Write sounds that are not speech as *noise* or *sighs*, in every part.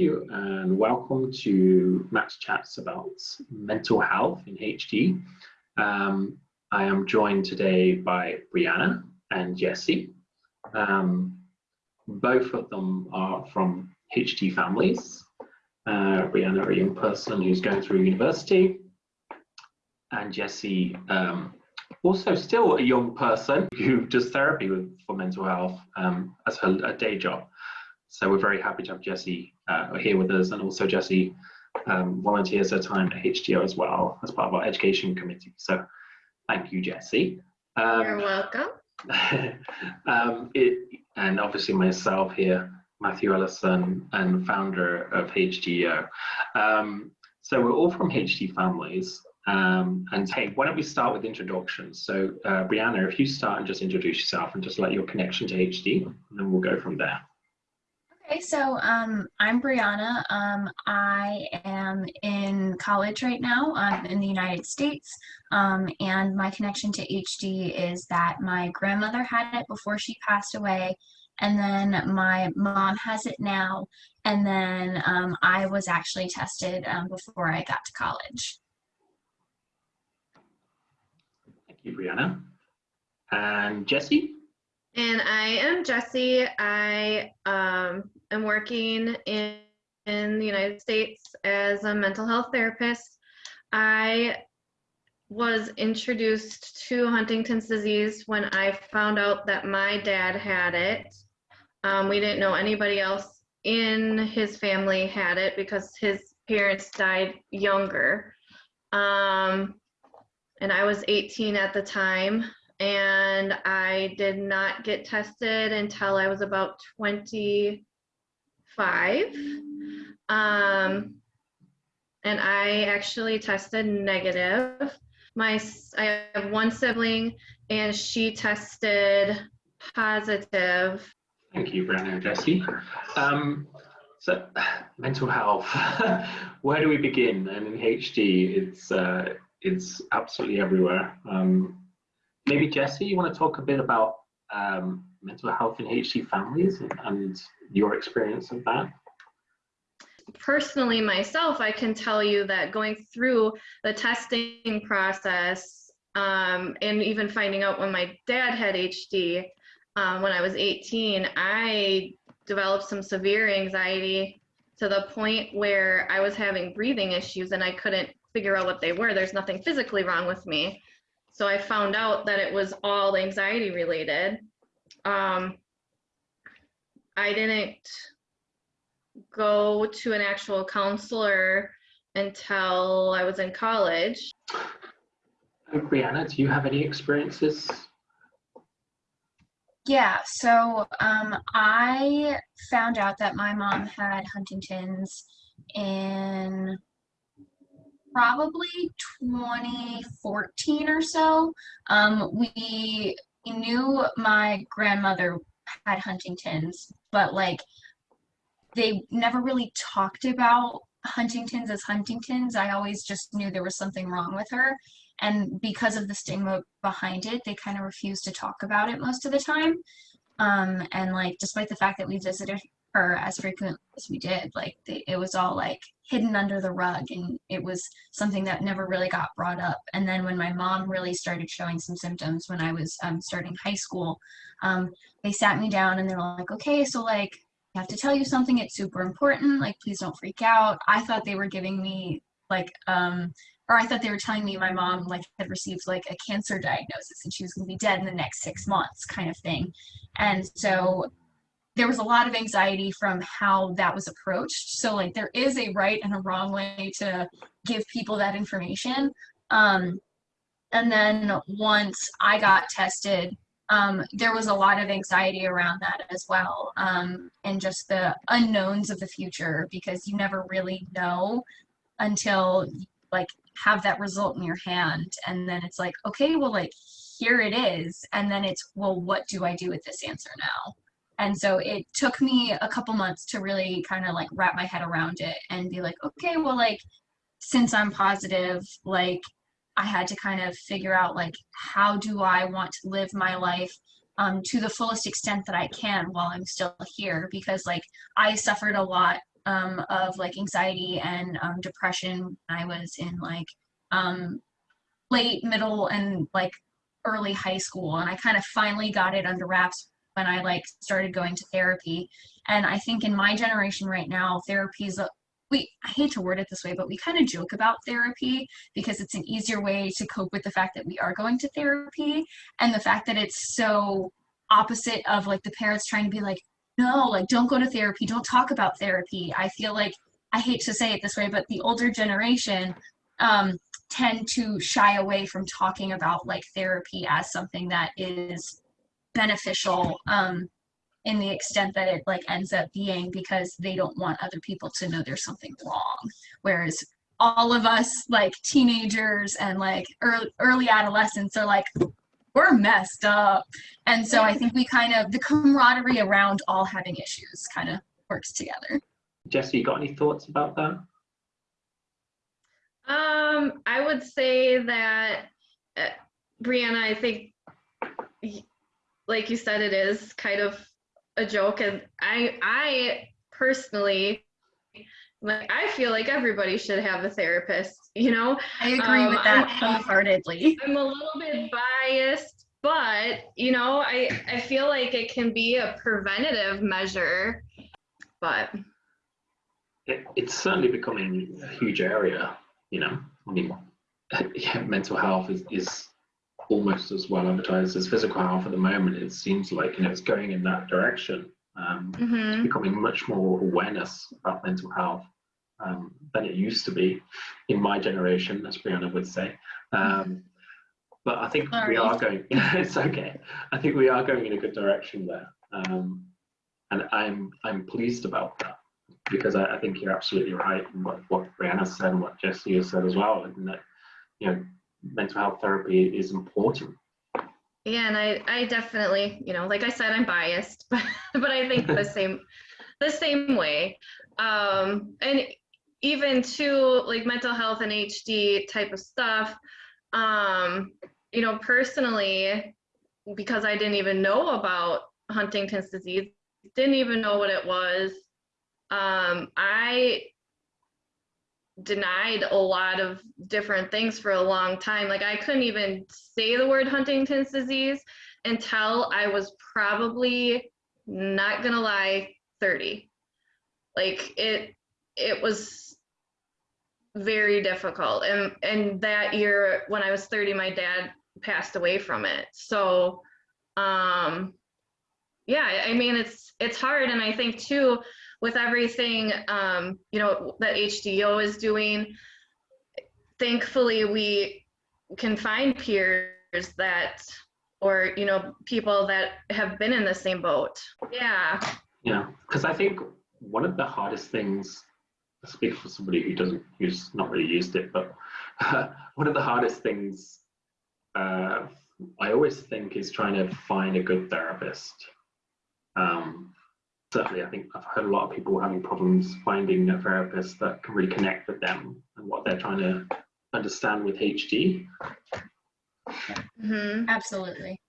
you, and welcome to Matt's Chats about mental health in HD. Um, I am joined today by Brianna and Jesse. Um, both of them are from HD families. Uh, Brianna, a young person who's going through university, and Jesse, um, also still a young person *laughs* who does therapy with, for mental health um, as her a day job. So we're very happy to have Jesse uh, here with us, and also Jesse um, volunteers her time at HDYO as well as part of our education committee. So thank you, Jesse. Um, You're welcome. *laughs* um, it, and obviously myself here, Matthew Ellison, and founder of HDYO. Um, so we're all from HD families. Um, and hey, why don't we start with introductions? So uh, Brianna, if you start and just introduce yourself and just let your connection to HD, and then we'll go from there. Okay, so um, I'm Brianna. Um, I am in college right now um, in the United States, um, and my connection to HD is that my grandmother had it before she passed away, and then my mom has it now, and then um, I was actually tested um, before I got to college. Thank you, Brianna. And Jesse? And I am Jesse. I um, am working in, in the United States as a mental health therapist. I was introduced to Huntington's disease when I found out that my dad had it. Um, we didn't know anybody else in his family had it because his parents died younger. Um, and I was 18 at the time and I did not get tested until I was about 25. Um, and I actually tested negative. My I have one sibling, and she tested positive. Thank you, Brianna and Jesse. Um, so, *sighs* mental health. *laughs* Where do we begin? And in HD, it's uh, it's absolutely everywhere. Um, maybe Jesse, you want to talk a bit about um, mental health in HD families and your experience of that? Personally, myself, I can tell you that going through the testing process um, and even finding out when my dad had HD um, when I was 18, I developed some severe anxiety to the point where I was having breathing issues and I couldn't figure out what they were. There's nothing physically wrong with me. So I found out that it was all anxiety related. Um, I didn't go to an actual counselor until I was in college. Brianna, do you have any experiences? Yeah, so um, I found out that my mom had Huntington's in probably 2014 or so. Um, we knew my grandmother had Huntington's, but like they never really talked about Huntington's as Huntington's. I always just knew there was something wrong with her. And because of the stigma behind it, they kind of refused to talk about it most of the time. Um, and like, despite the fact that we visited her as frequently as we did, like they, it was all like hidden under the rug and it was something that never really got brought up. And then when my mom really started showing some symptoms when I was um, starting high school, um, they sat me down and they're like, okay, so like, I have to tell you something, it's super important, like please don't freak out. I thought they were giving me like, um, or I thought they were telling me my mom like had received like a cancer diagnosis and she was gonna be dead in the next six months kind of thing. And so there was a lot of anxiety from how that was approached. So like there is a right and a wrong way to give people that information. Um, and then once I got tested, um, there was a lot of anxiety around that as well. Um, and just the unknowns of the future because you never really know until like have that result in your hand. And then it's like, okay, well like here it is. And then it's, well, what do I do with this answer now? And so it took me a couple months to really kind of like wrap my head around it and be like, okay, well, like, since I'm positive, like, I had to kind of figure out, like, how do I want to live my life um, to the fullest extent that I can while I'm still here? Because, like, I suffered a lot um, of like anxiety and um, depression I was in like um, late middle and like early high school and I kind of finally got it under wraps when I like started going to therapy. And I think in my generation right now therapy is a we I hate to word it this way but we kind of joke about therapy because it's an easier way to cope with the fact that we are going to therapy and the fact that it's so opposite of like the parents trying to be like no like don't go to therapy don't talk about therapy. I feel like I hate to say it this way but the older generation um tend to shy away from talking about like therapy as something that is beneficial um in the extent that it like ends up being because they don't want other people to know there's something wrong. Whereas all of us like teenagers and like early, early adolescents are like we're messed up. And so i think we kind of the camaraderie around all having issues kind of works together. Jesse, you got any thoughts about that? Um, I would say that, uh, Brianna, I think, y- like you said, it is kind of a joke, and I, I personally, like, I feel like everybody should have a therapist. You know, i agree Um, with that I'm- wholeheartedly I'm a little bit biased, but you know, I, I feel like it can be a preventative measure. But It, it's certainly becoming a huge area, you know. I mean, *laughs* yeah, mental health is, is almost as well advertised as physical health at the moment. It seems like, you know, it's going in that direction. Um, mhm. becoming much more awareness about mental health um, than it used to be in my generation, as Brianna would say. Um, but I think Sorry. we are going. *laughs* it's okay. I think we are going in a good direction there, um, and I'm I'm pleased about that because I, I think you're absolutely right in what what Brianna said and what Jesse has said as well, and that you know mental health therapy is important. Yeah, and I, I definitely, you know, like I said, I'm biased, *laughs* but but I think the *laughs* same, the same way. Um, and even to like mental health and HD type of stuff, um, you know, personally, because I didn't even know about Huntington's disease, didn't even know what it was. Um, I denied a lot of different things for a long time. Like I couldn't even say the word Huntington's disease until I was probably not gonna lie 30. Like it it was very difficult. And and that year when I was 30 my dad passed away from it. So um yeah, I- mean it's it's hard and I think too with everything um, you know that HDYO is doing, thankfully we can find peers that or you know people that have been in the same boat. Yeah. Yeah, because I think one of the hardest things, I speak for somebody who doesn't, who's not really used it, but *laughs* one of the hardest things uh, I always think is trying to find a good therapist. Um, certainly, I think I've heard a lot of people having problems finding a therapist that can really connect with them and what they're trying to understand with HD. hmm absolutely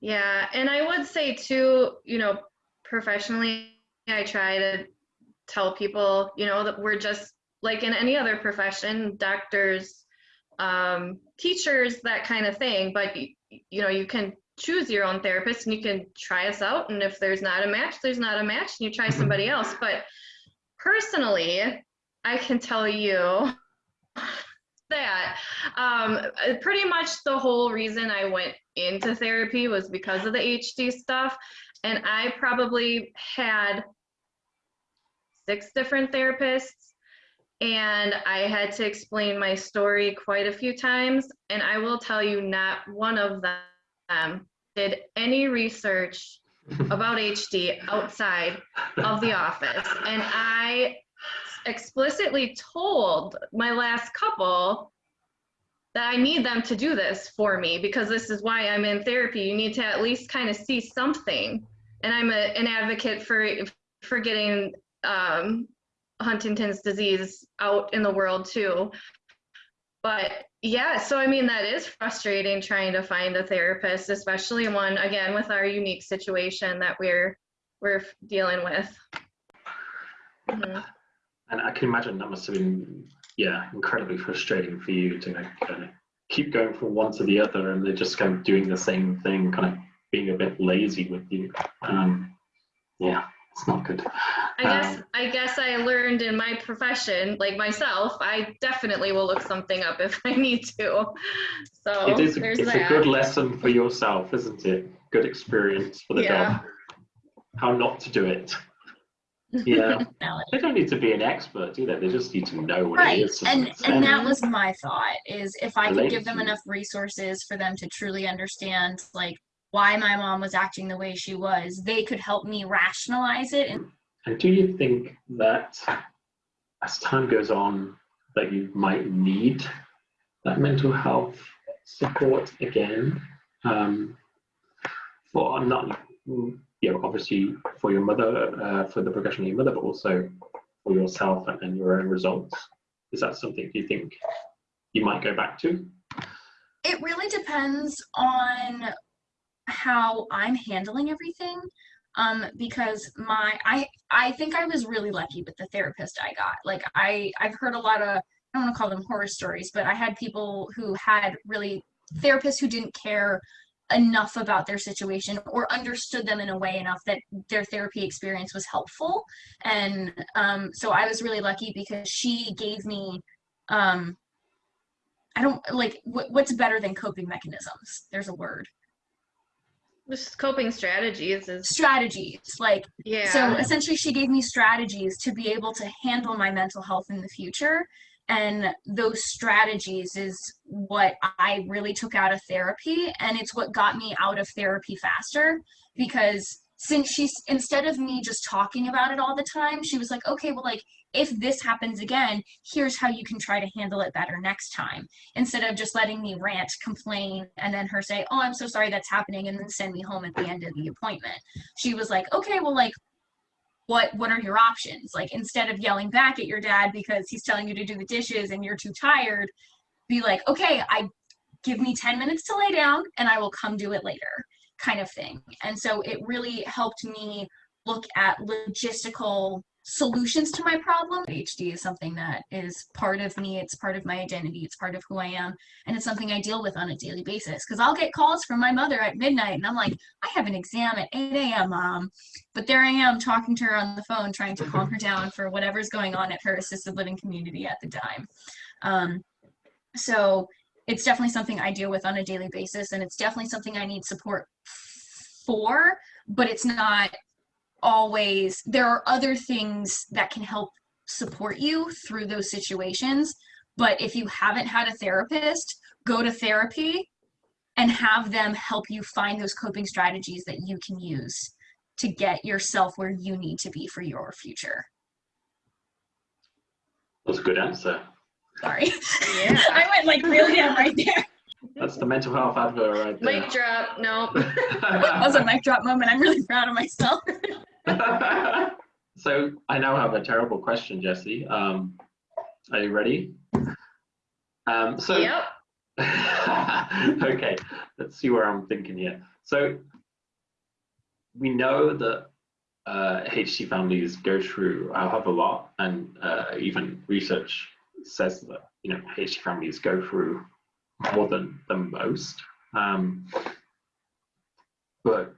Yeah, and I would say too, you know, professionally, I try to tell people, you know, that we're just like in any other profession, doctors, um, teachers, that kind of thing. But you know, you can choose your own therapist, and you can try us out. And if there's not a match, there's not a match, and you try somebody else. But personally, I can tell you that um, pretty much the whole reason I went into therapy was because of the HD stuff. And I probably had six different therapists, and I had to explain my story quite a few times. And I will tell you, not one of them did any research *laughs* about HD outside of the office. And I explicitly told my last couple that I need them to do this for me because this is why I'm in therapy. You need to at least kind of see something. And I'm a, an advocate for for getting um, Huntington's disease out in the world too. But yeah, so I mean that is frustrating trying to find a therapist, especially one again with our unique situation that we're we're dealing with. Mhm. and I can imagine that must have been, yeah, incredibly frustrating for you to keep going from one to the other, and they're just kind of doing the same thing, kind of being a bit lazy with you. Um, yeah, it's not good. I guess Um, I guess I learned in my profession, like myself, I definitely will look something up *laughs* if I need to. So it is. A, it's that. a good lesson for yourself, isn't it? Good experience for the Yeah. job. How not to do it. *laughs* Yeah, they don't need to be an expert, do they? They just need to know what Right. it is. And and that was my thought is if I could give them enough resources for them to truly understand like why my mom was acting the way she was, they could help me rationalize it and And do you think that as time goes on, that you might need that mental health support again? Um, for not, you know, obviously for your mother, uh, for the progression of your mother, but also for yourself and, and your own results. Is that something you think you might go back to? it really depends on how I'm handling everything. Um, because my I I think I was really lucky with the therapist I got. Like I I've heard a lot of I don't want to call them horror stories, but I had people who had really therapists who didn't care enough about their situation or understood them in a way enough that their therapy experience was helpful. And um, so I was really lucky because she gave me um, I don't like what, what's better than coping mechanisms. There's a word. Just coping strategies is Strategies. Like yeah. so essentially she gave me strategies to be able to handle my mental health in the future and those strategies is what I really took out of therapy and it's what got me out of therapy faster because since she's instead of me just talking about it all the time she was like okay well like if this happens again here's how you can try to handle it better next time. Instead of just letting me rant complain and then her say oh i'm so sorry that's happening and then send me home at the end of the appointment. She was like okay well like what what are your options? Like instead of yelling back at your dad because he's telling you to do the dishes and you're too tired be like okay i give me 10 minutes to lay down and i will come do it later kind of thing. And so it really helped me look at logistical solutions to my problem hd is something that is part of me it's part of my identity it's part of who i am and it's something i deal with on a daily basis because i'll get calls from my mother at midnight and i'm like i have an exam at 8 a.m mom but there I am talking to her on the phone, trying to calm her down for whatever's going on at her assisted living community at the time. Um, so it's definitely something I deal with on a daily basis, and it's definitely something I need support for, but it's not always, there are other things that can help support you through those situations. But if you haven't had a therapist, go to therapy and have them help you find those coping strategies that you can use to get yourself where you need to be for your future. That's a good answer. Sorry. Yeah. *laughs* I went like really down right there. That's the mental health advert right there. Mic drop. No. *laughs* That was a mic drop moment. I'm really proud of myself. *laughs* so I now have a terrible question, Jesse. Um, are you ready? Um, so Yep. *laughs* okay, let's see where I'm thinking here. So we know that uh, HD families go through a hell of a lot, and uh, even research says that you know HD families go through more than than most. Um, but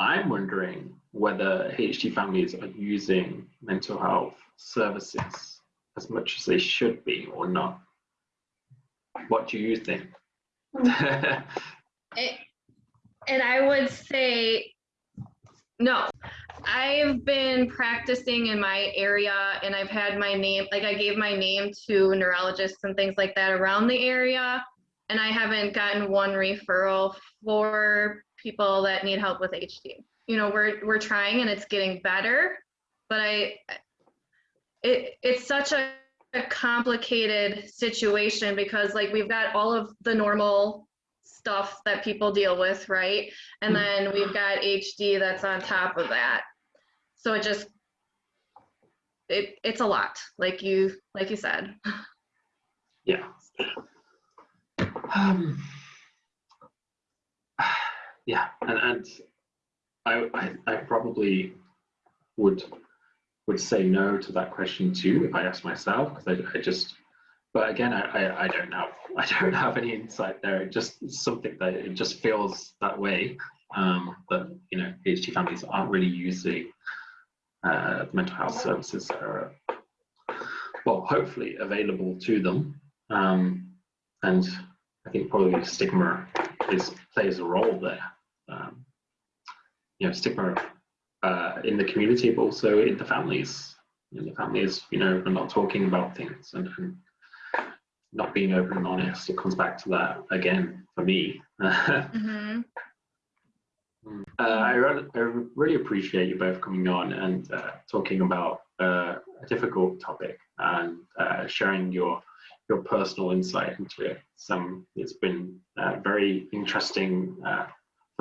I'm wondering whether HD families are using mental health services as much as they should be or not. What do you think? *laughs* It, and I would say no. I've been practicing in my area and I've had my name, like I gave my name to neurologists and things like that around the area. And I haven't gotten one referral for people that need help with HD. You know, we're, we're trying and it's getting better, but I, it, it's such a, a complicated situation because like we've got all of the normal stuff that people deal with, right? And then we've got HD that's on top of that. So it just it it's a lot, like you like you said. yeah. Um, *sighs* yeah, and, and I, I, I probably would would say no to that question too if I asked myself because I, I just but again I, I, I don't have *laughs* I don't have any insight there. It just something that it just feels that way um, that you know HD families aren't really using uh, mental health services that are well hopefully available to them um, and I think probably stigma is plays a role there. You know stigma uh, in the community but also in the families. In the families, you know, we're not talking about things and, and not being open and honest. It comes back to that again for me. *laughs* hmm Uh, I, re- I really appreciate you both coming on and uh, talking about uh, a difficult topic and uh, sharing your your personal insight into it. Some it's been uh, very interesting uh,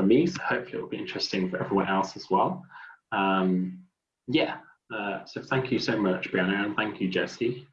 for me, so hopefully it'll be interesting for everyone else as well. Um, yeah, so thank you so much, Brianna, and thank you, Jesse.